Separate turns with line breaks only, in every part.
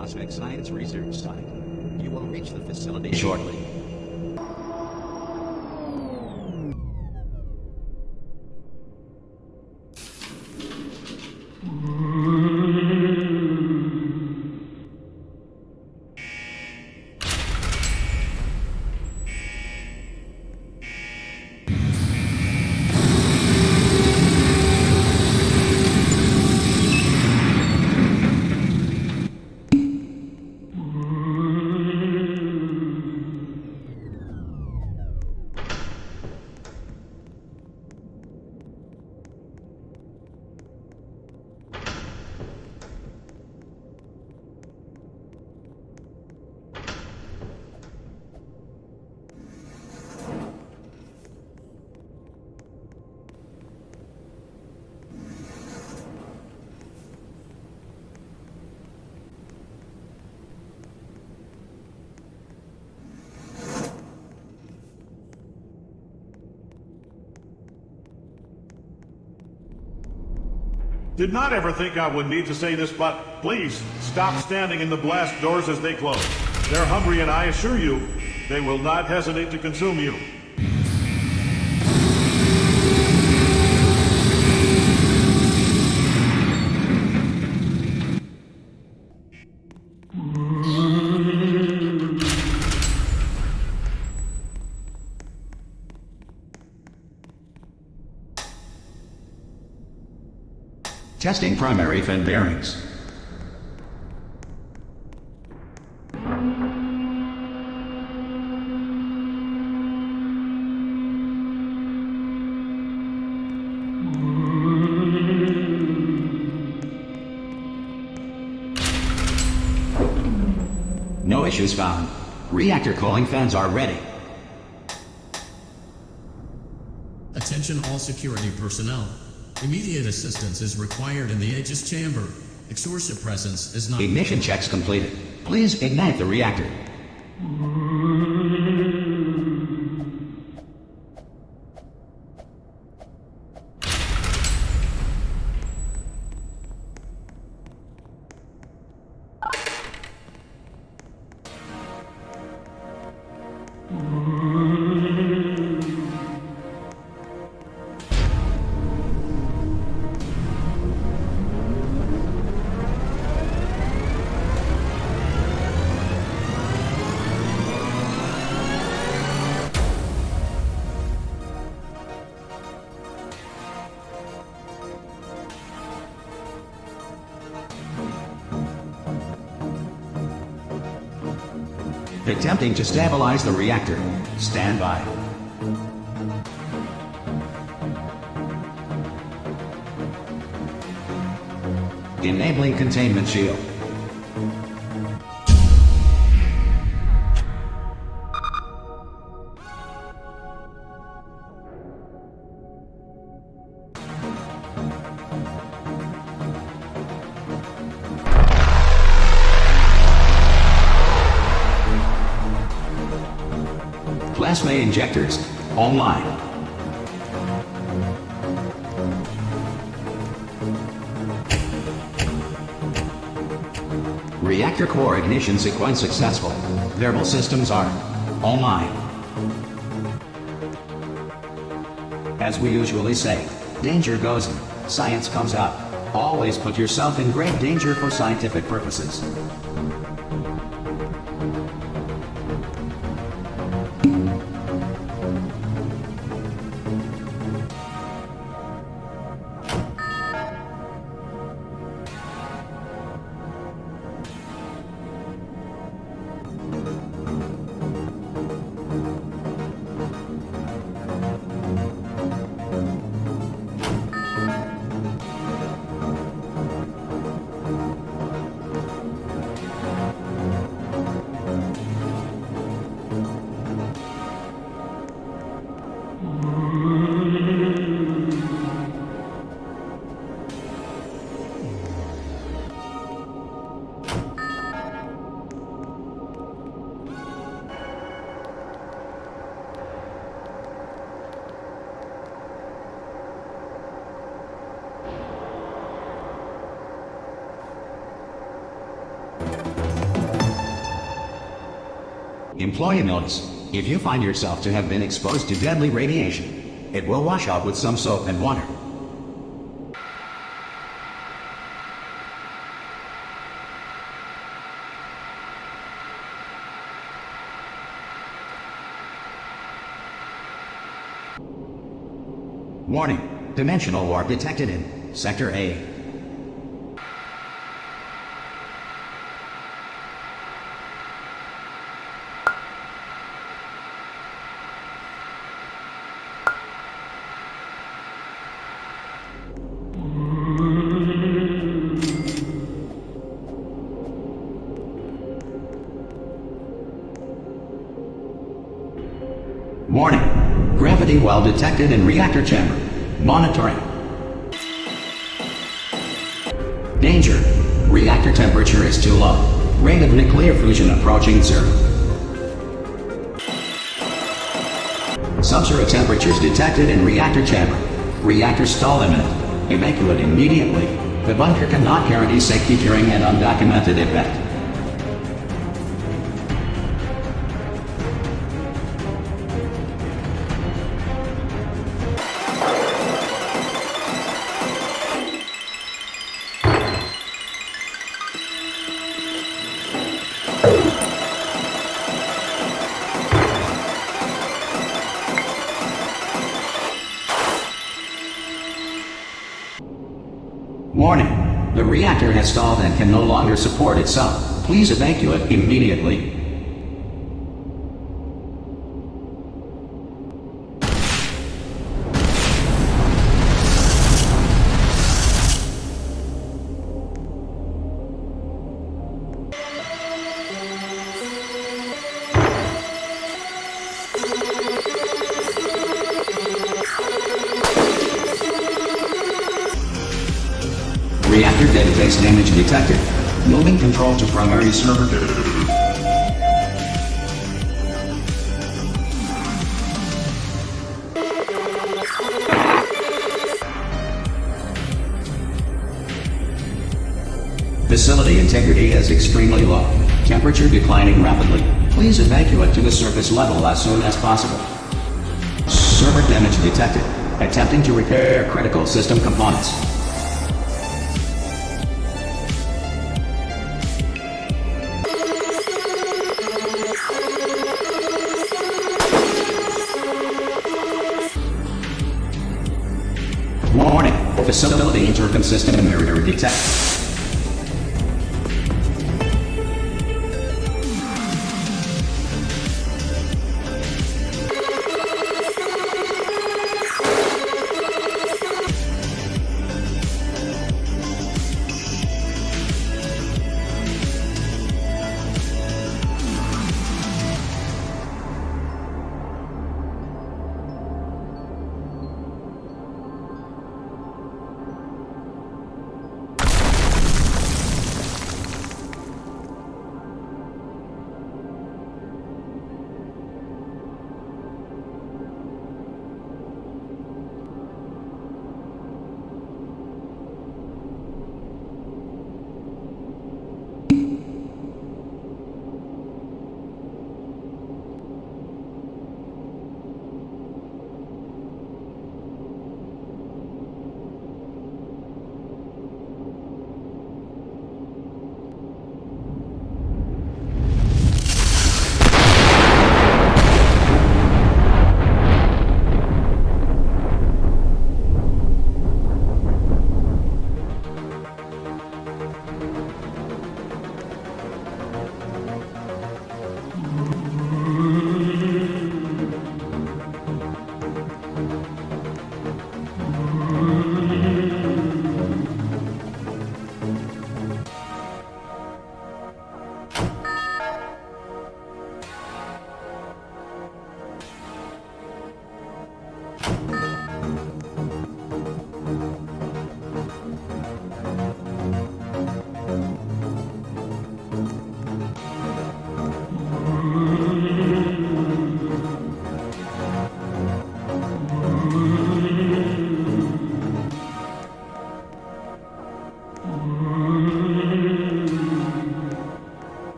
Cosmic Science Research Site. You will reach the facility shortly.
Did not ever think I would need to say this, but please stop standing in the blast doors as they close. They're hungry, and I assure you, they will not hesitate to consume you.
Testing primary fin bearings. No issues found. Reactor cooling fans are ready.
Attention all security personnel. Immediate assistance is required in the Aegis chamber. Exorcia presence is not...
Ignition checks completed. Please ignite the reactor. Attempting to stabilize the reactor. Stand by. Enabling containment shield. Injectors online. Reactor core ignition sequence successful. Thermal systems are online. As we usually say, danger goes in, science comes out. Always put yourself in great danger for scientific purposes. Employee notice. If you find yourself to have been exposed to deadly radiation, it will wash out with some soap and water. Warning. Dimensional warp detected in Sector A. Warning. Gravity well detected in reactor chamber. Monitoring. Danger. Reactor temperature is too low. Rate of nuclear fusion approaching zero. Subzero temperatures detected in reactor chamber. Reactor stall imminent. Evacuate immediately. The bunker cannot guarantee safety during an undocumented event. Reactor has stalled and can no longer support itself. Please evacuate immediately. Facility integrity is extremely low. Temperature declining rapidly. Please evacuate to the surface level as soon as possible. Server damage detected. Attempting to repair critical system components. Warning. Facility intercom system error detected.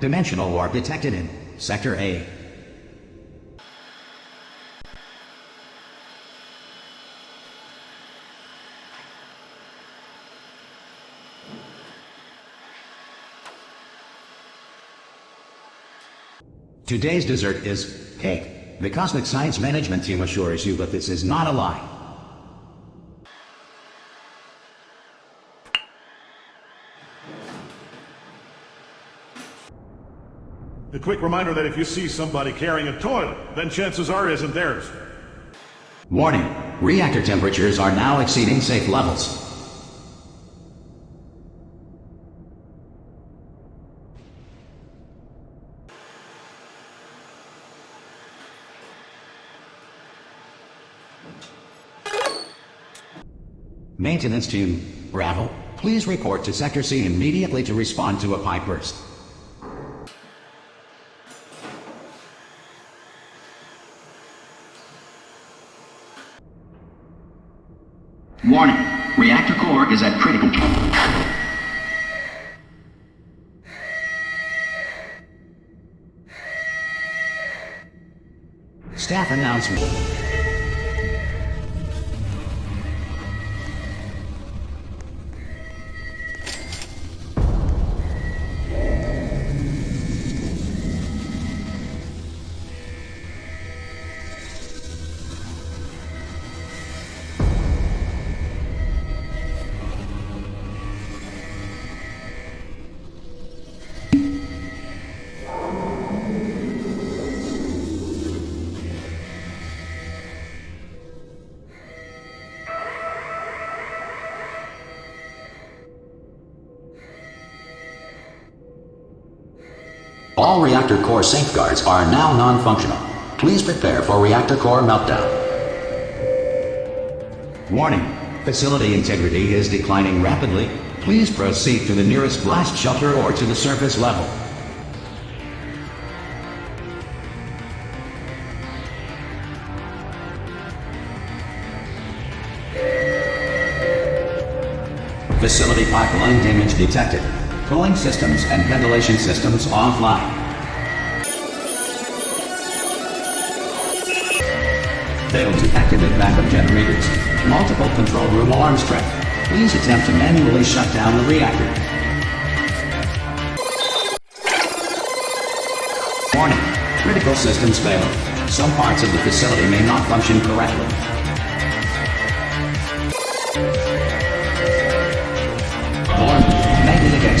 Dimensional warp detected in Sector A. Today's dessert is cake. The Cosmic Science Management Team assures you that this is not a lie.
A quick reminder that if you see somebody carrying a toilet, then chances are it isn't theirs.
Warning. Reactor temperatures are now exceeding safe levels. Maintenance team, Bravo, please report to Sector C immediately to respond to a pipe burst. Warning, reactor core is at critical. Staff announcement. All reactor core safeguards are now non-functional. Please prepare for reactor core meltdown. Warning. Facility integrity is declining rapidly. Please proceed to the nearest blast shelter or to the surface level. Facility pipeline damage detected. Cooling systems and ventilation systems offline. Failed to activate backup generators. Multiple control room alarms trip. Please attempt to manually shut down the reactor. Warning. Critical systems failed. Some parts of the facility may not function correctly.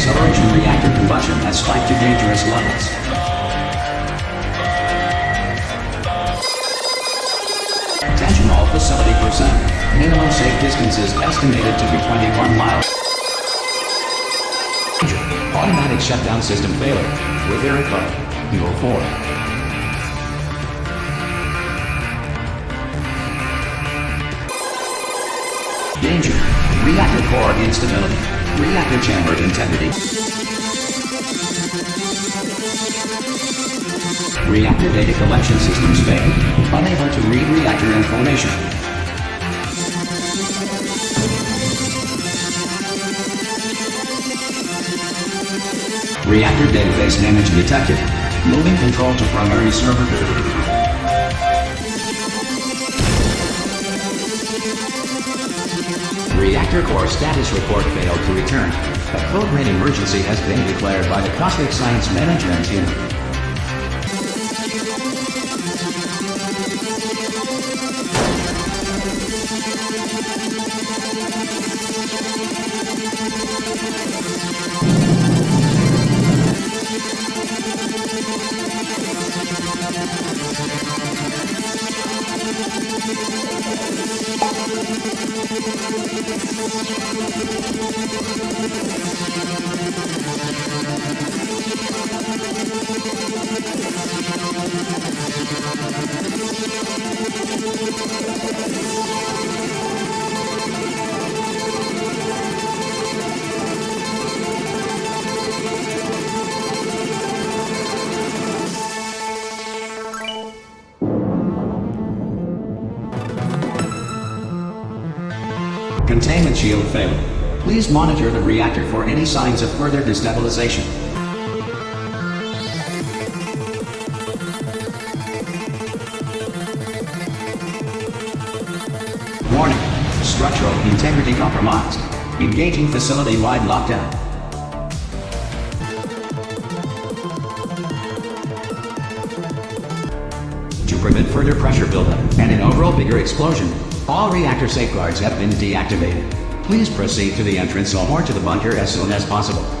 Acceleration reactor combustion has spiked to dangerous levels. Attention all facility personnel. Minimum safe distance is estimated to be 21 miles. Automatic shutdown system failure. With error code. Eagle 4. Danger. Reactor core instability. Reactor chamber integrity. Reactor data collection systems failed. Unable to read reactor information. Reactor database damage detected. Moving control to primary server. Reactor core status report failed to return. A code red emergency has been declared by the Cosmic Science Management Team. containment shield failed. Please monitor the reactor for any signs of further destabilization. Warning. Structural integrity compromised. Engaging facility-wide lockdown. To prevent further pressure buildup and an overall bigger explosion, all reactor safeguards have been deactivated. Please proceed to the entrance or to the bunker as soon as possible.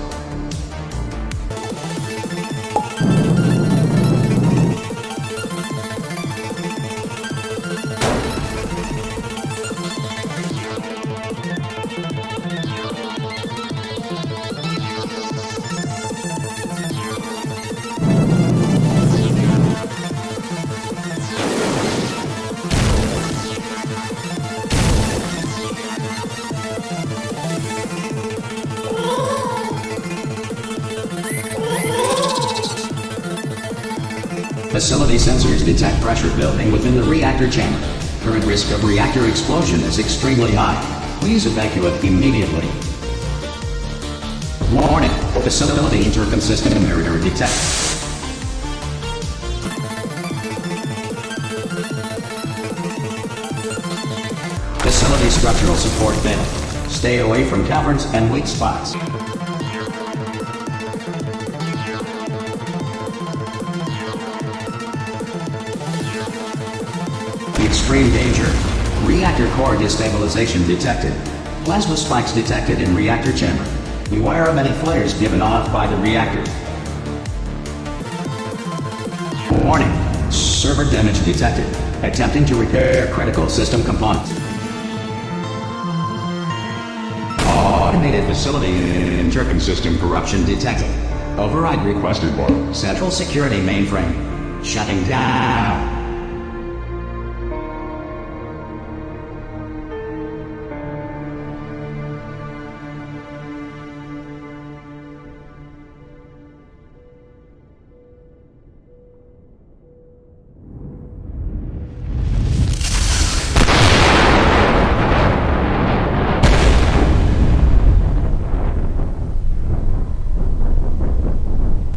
Facility sensors detect pressure building within the reactor chamber. Current risk of reactor explosion is extremely high. Please evacuate immediately. Warning, facility intercom system error detected. Facility structural support failed. Stay away from caverns and weak spots. Extreme danger. Reactor core destabilization detected. Plasma spikes detected in reactor chamber. Beware of any flares given off by the reactor. Warning. Server damage detected. Attempting to repair critical system components. Automated facility and intercom system corruption detected. Override requested for Central Security Mainframe. Shutting down.